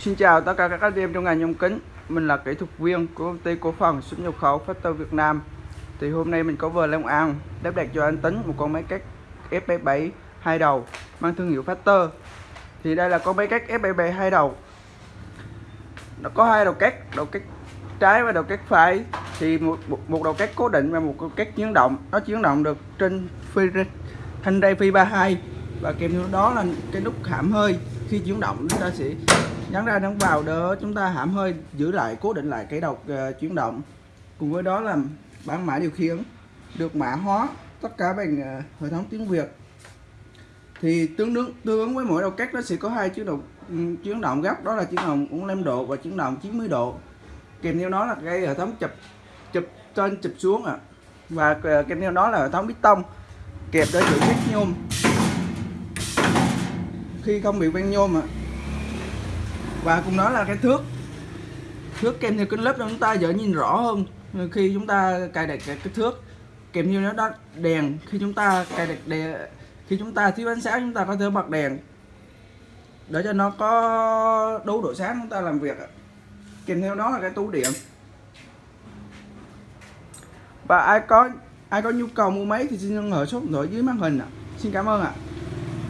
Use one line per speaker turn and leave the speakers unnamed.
Xin chào tất cả các anh em trong ngành nhôm kính. Mình là kỹ thuật viên của công ty cổ phần xuất nhập khẩu Factor Việt Nam. Thì hôm nay mình có vừa Long An lắp đặt cho anh Tính một con máy cắt F77 hai đầu mang thương hiệu Factor. Thì đây là con máy cắt F77 hai đầu. Nó có hai đầu cắt, đầu cắt trái và đầu cắt phải. Thì một, một đầu cắt cố định và một đầu cắt chuyển động. Nó chuyển động được trên phi thanh ray phi 32 và kèm theo đó là cái nút hãm hơi. Khi chuyển động chúng ta sẽ nhấn ra nhấn vào để chúng ta hãm hơi giữ lại cố định lại cái đầu uh, chuyển động. Cùng với đó là bảng mã điều khiển được mã hóa tất cả bằng uh, hệ thống tiếng Việt. Thì tương đương tương ứng với mỗi đầu cách nó sẽ có hai chuyển động um, chuyển động gấp đó là chuyển động 45 độ và chuyển động 90 độ. Kèm theo đó là cái hệ thống chụp chụp trên chụp xuống ạ. À. và uh, kèm theo đó là hệ thống bít tông kẹp để giữ vết nhôm. Khi không bị ven nhôm ạ. à và cùng đó là cái thước. Thước kèm theo kính lớp cho chúng ta dễ nhìn rõ hơn. Khi chúng ta cài đặt cái, cái thước kèm theo nó đó đèn. Khi chúng ta cài đặt đèn khi chúng ta thiếu ánh sáng chúng ta có thể bật đèn. Để cho nó có đủ độ sáng chúng ta làm việc kèm theo đó là cái tủ điện. Và ai có ai có nhu cầu mua máy thì xin liên hệ số điện thoại dưới màn hình ạ. Xin cảm ơn ạ.